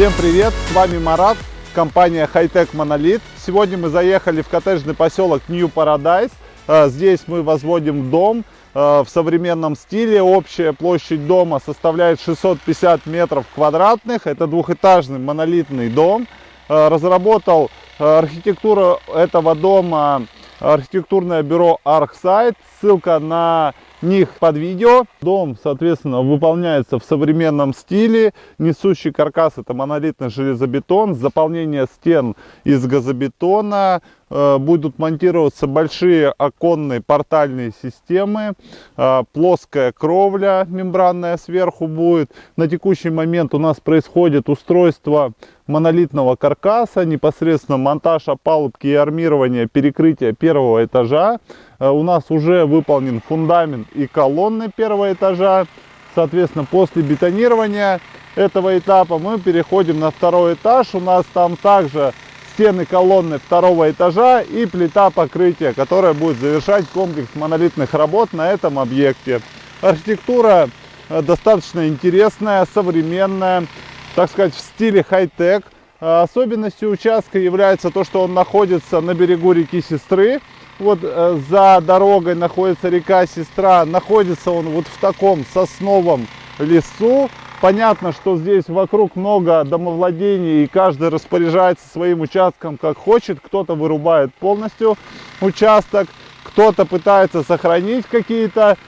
Всем привет, с вами Марат, компания Hightech Monolith. Сегодня мы заехали в коттеджный поселок New Paradise. А, здесь мы возводим дом а, в современном стиле. Общая площадь дома составляет 650 метров квадратных. Это двухэтажный монолитный дом. А, разработал архитектуру этого дома архитектурное бюро ArcSite. Ссылка на них под видео. Дом, соответственно, выполняется в современном стиле. Несущий каркас это монолитный железобетон. Заполнение стен из газобетона. Э, будут монтироваться большие оконные портальные системы. Э, плоская кровля мембранная сверху будет. На текущий момент у нас происходит устройство монолитного каркаса. Непосредственно монтаж опалубки и армирование перекрытия первого этажа. Э, у нас уже выполнен фундамент и колонны первого этажа. Соответственно, после бетонирования этого этапа мы переходим на второй этаж. У нас там также стены колонны второго этажа и плита покрытия, которая будет завершать комплекс монолитных работ на этом объекте. Архитектура э, достаточно интересная, современная, так сказать, в стиле хай-тек. Э, особенностью участка является то, что он находится на берегу реки Сестры вот э, за дорогой находится река Сестра, находится он вот в таком сосновом лесу. Понятно, что здесь вокруг много домовладений, и каждый распоряжается своим участком как хочет. Кто-то вырубает полностью участок, кто-то пытается сохранить какие-то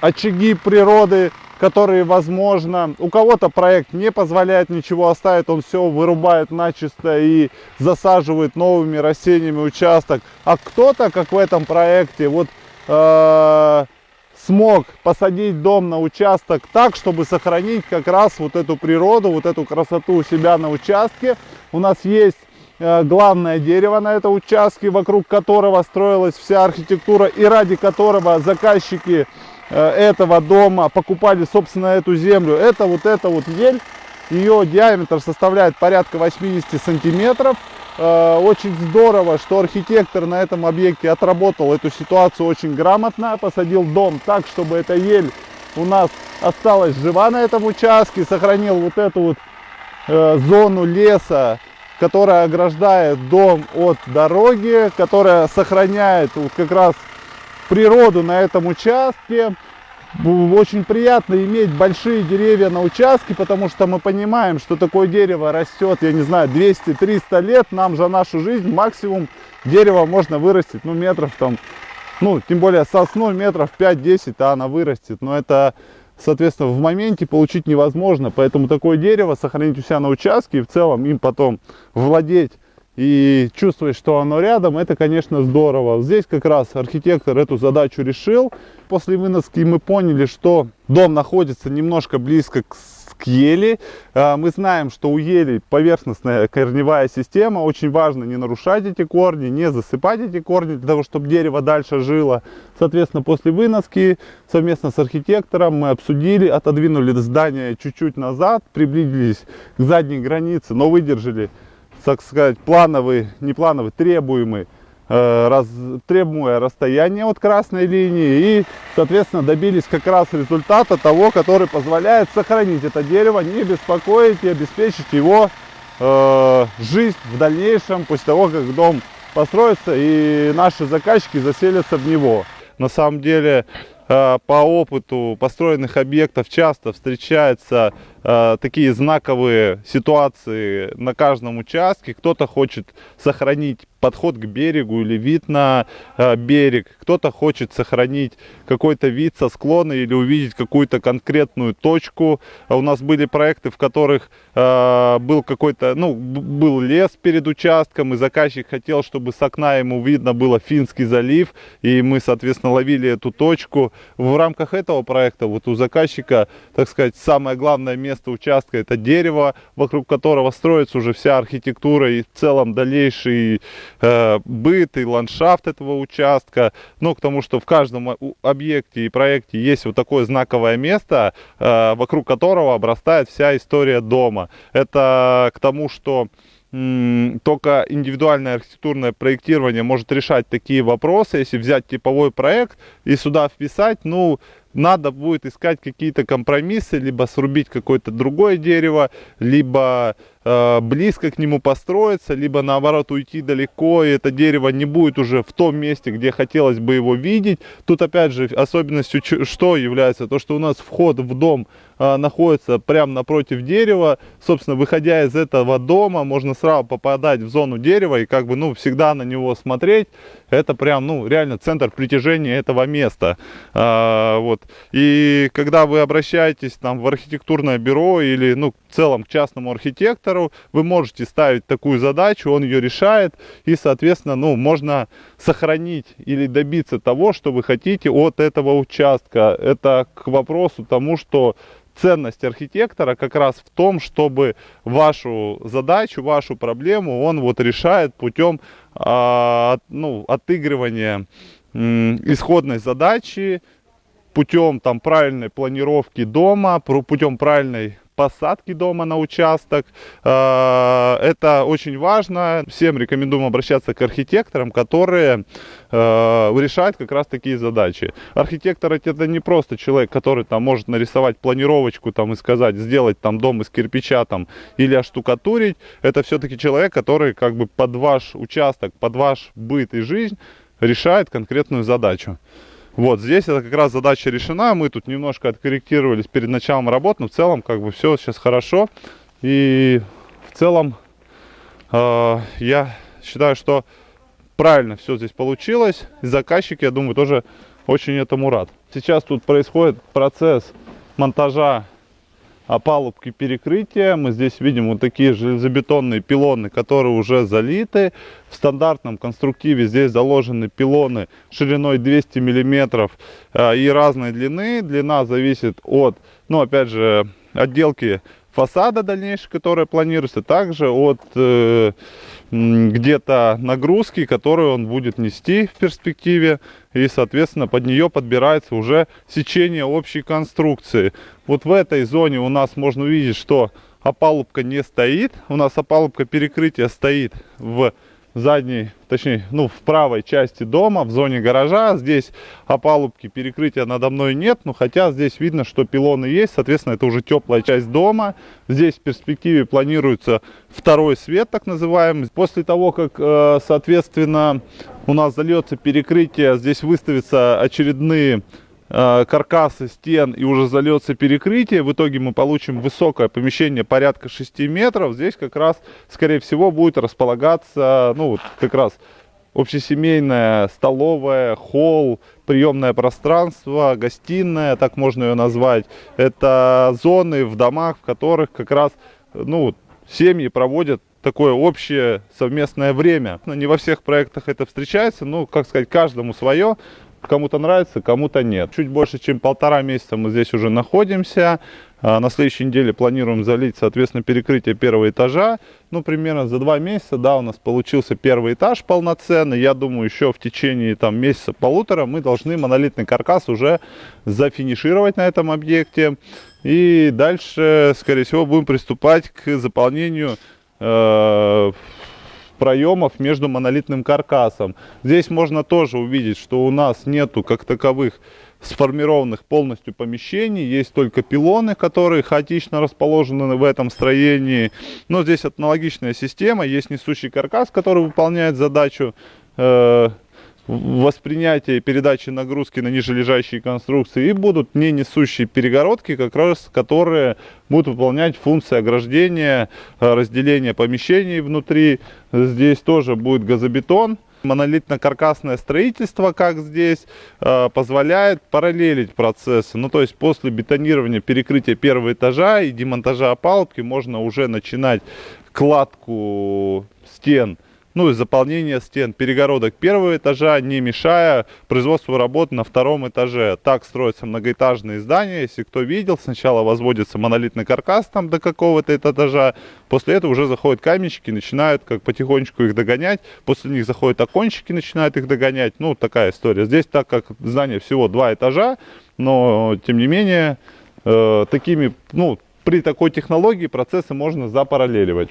очаги природы, которые возможно. У кого-то проект не позволяет ничего оставить, он все вырубает начисто и засаживает новыми растениями участок. А кто-то, как в этом проекте, вот э, смог посадить дом на участок так, чтобы сохранить как раз вот эту природу, вот эту красоту у себя на участке. У нас есть э, главное дерево на этом участке, вокруг которого строилась вся архитектура и ради которого заказчики этого дома, покупали, собственно, эту землю. Это вот эта вот ель, ее диаметр составляет порядка 80 сантиметров. Э, очень здорово, что архитектор на этом объекте отработал эту ситуацию очень грамотно, посадил дом так, чтобы эта ель у нас осталась жива на этом участке, сохранил вот эту вот э, зону леса, которая ограждает дом от дороги, которая сохраняет вот как раз природу на этом участке. Очень приятно иметь большие деревья на участке, потому что мы понимаем, что такое дерево растет, я не знаю, 200-300 лет. Нам за нашу жизнь максимум дерева можно вырастить, ну, метров там, ну, тем более сосну метров 5-10, а она вырастет. Но это, соответственно, в моменте получить невозможно. Поэтому такое дерево сохранить у себя на участке и в целом им потом владеть и чувствовать, что оно рядом, это, конечно, здорово. Здесь как раз архитектор эту задачу решил. После выноски мы поняли, что дом находится немножко близко к к ели. А, мы знаем, что у ели поверхностная корневая система. Очень важно не нарушать эти корни, не засыпать эти корни, для того, чтобы дерево дальше жило. Соответственно, после выноски совместно с архитектором мы обсудили, отодвинули здание чуть-чуть назад, приблизились к задней границе, но выдержали так сказать, плановый, не плановый, требуемый, э, раз, требуемое расстояние от красной линии и, соответственно, добились как раз результата того, который позволяет сохранить это дерево, не беспокоить и обеспечить его э, жизнь в дальнейшем, после того, как дом построится и наши заказчики заселятся в него. На самом деле, э, по опыту построенных объектов часто встречаются э, такие знаковые ситуации на каждом участке. Кто-то хочет сохранить подход к берегу или вид на э, берег. Кто-то хочет сохранить какой-то вид со склона или увидеть какую-то конкретную точку. А у нас были проекты, в которых э, был какой-то, ну, был лес перед участком, и заказчик хотел, чтобы с окна ему видно было Финский залив, и мы, соответственно, ловили эту точку. В рамках этого проекта вот у заказчика, так сказать, самое главное место участка это дерево, вокруг которого строится уже вся архитектура и в целом дальнейший Э, быт и ландшафт этого участка. Ну, к тому, что в каждом объекте и проекте есть вот такое знаковое место, э, вокруг которого обрастает вся история дома. Это к тому, что только индивидуальное архитектурное проектирование может решать такие вопросы. Если взять типовой проект и сюда вписать, ну, надо будет искать какие-то компромиссы, либо срубить какое-то другое дерево, либо э, близко к нему построиться, либо наоборот уйти далеко, и это дерево не будет уже в том месте, где хотелось бы его видеть. Тут опять же особенностью что является? То, что у нас вход в дом э, находится прямо напротив дерева. Собственно, выходя из этого дома, можно сразу попадать в зону дерева и как бы, ну, всегда на него смотреть. Это прям, ну, реально центр притяжения этого места. Э, вот. И когда вы обращаетесь там в архитектурное бюро или, ну, в целом к частному архитектору, вы можете ставить такую задачу, он ее решает, и, соответственно, ну, можно сохранить или добиться того, что вы хотите от этого участка. Это к вопросу тому, что ценность архитектора как раз в том, чтобы вашу задачу, вашу проблему он вот решает путем а, ну, отыгрывания исходной задачи, путем там правильной планировки дома, путем правильной посадки дома на участок. Э, это очень важно. Всем рекомендуем обращаться к архитекторам, которые э, решают как раз такие задачи. Архитектор это не просто человек, который там может нарисовать планировочку там и сказать, сделать там дом из кирпича там или оштукатурить. Это все-таки человек, который как бы под ваш участок, под ваш быт и жизнь решает конкретную задачу. Вот здесь это как раз задача решена. Мы тут немножко откорректировались перед началом работ, но в целом как бы все сейчас хорошо. И в целом э, я считаю, что правильно все здесь получилось. И заказчик, я думаю, тоже очень этому рад. Сейчас тут происходит процесс монтажа опалубки перекрытия. Мы здесь видим вот такие железобетонные пилоны, которые уже залиты. В стандартном конструктиве здесь заложены пилоны шириной 200 миллиметров э, и разной длины. Длина зависит от, ну опять же, отделки фасада дальнейшей, которая планируется, также от э, где-то нагрузки, которую он будет нести в перспективе. И, соответственно, под нее подбирается уже сечение общей конструкции. Вот в этой зоне у нас можно увидеть, что опалубка не стоит. У нас опалубка перекрытия стоит в задней, точнее, ну, в правой части дома, в зоне гаража. Здесь опалубки перекрытия надо мной нет, но хотя здесь видно, что пилоны есть, соответственно, это уже теплая часть дома. Здесь в перспективе планируется второй свет, так называемый. После того, как, э, соответственно, у нас зальется перекрытие, здесь выставятся очередные каркасы стен и уже зальется перекрытие. В итоге мы получим высокое помещение порядка 6 метров. Здесь как раз, скорее всего, будет располагаться, ну, вот как раз общесемейная столовая, холл, приемное пространство, гостиная, так можно ее назвать. Это зоны в домах, в которых как раз, ну, семьи проводят такое общее совместное время. Не во всех проектах это встречается, ну, как сказать, каждому свое. Кому-то нравится, кому-то нет. Чуть больше, чем полтора месяца мы здесь уже находимся. А, на следующей неделе планируем залить, соответственно, перекрытие первого этажа. Ну, примерно за два месяца, да, у нас получился первый этаж полноценный. Я думаю, еще в течение там месяца-полутора мы должны монолитный каркас уже зафинишировать на этом объекте. И дальше, скорее всего, будем приступать к заполнению э, проемов между монолитным каркасом. Здесь можно тоже увидеть, что у нас нету как таковых сформированных полностью помещений. Есть только пилоны, которые хаотично расположены в этом строении. Но здесь аналогичная система. Есть несущий каркас, который выполняет задачу э, воспринятия и передачи нагрузки на нижележащие конструкции и будут не несущие перегородки, как раз которые будут выполнять функции ограждения, э, разделения помещений внутри. Здесь тоже будет газобетон. Монолитно-каркасное строительство, как здесь, э, позволяет параллелить процессы. Ну, то есть после бетонирования перекрытия первого этажа и демонтажа опалубки можно уже начинать кладку стен ну и заполнение стен перегородок первого этажа, не мешая производству работ на втором этаже. Так строятся многоэтажные здания. Если кто видел, сначала возводится монолитный каркас там до какого-то этажа, после этого уже заходят каменщики, начинают как потихонечку их догонять, после них заходят окончики, начинают их догонять. Ну, такая история. Здесь, так как здание всего два этажа, но тем не менее, э, такими, ну, при такой технологии процессы можно запараллеливать.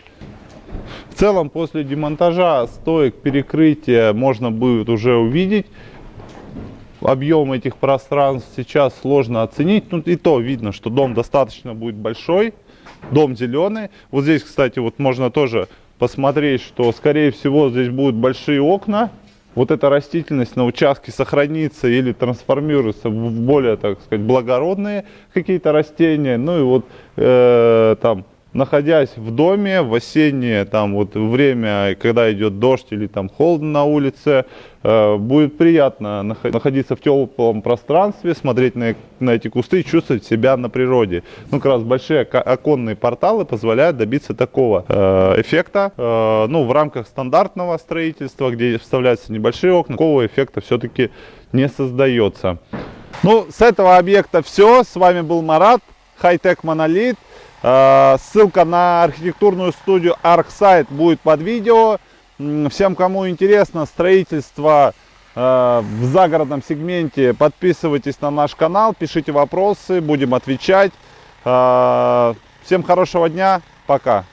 Целом, после демонтажа стоек перекрытия можно будет уже увидеть объем этих пространств сейчас сложно оценить. Ну и то видно, что дом достаточно будет большой, дом зеленый. Вот здесь, кстати, вот можно тоже посмотреть, что скорее всего здесь будут большие окна. Вот эта растительность на участке сохранится или трансформируется в более, так сказать, благородные какие-то растения. Ну и вот э, там находясь в доме в осеннее там вот время, когда идет дождь или там холодно на улице, э, будет приятно находиться в теплом пространстве, смотреть на, на эти кусты чувствовать себя на природе. Ну, как раз большие оконные порталы позволяют добиться такого э, эффекта. Э, ну, в рамках стандартного строительства, где вставляются небольшие окна, такого эффекта все-таки не создается. Ну, с этого объекта все. С вами был Марат, Хайтек Монолит. Э, ссылка на архитектурную студию ArcSite будет под видео. Всем, кому интересно строительство э, в загородном сегменте, подписывайтесь на наш канал, пишите вопросы, будем отвечать. Э, всем хорошего дня, пока.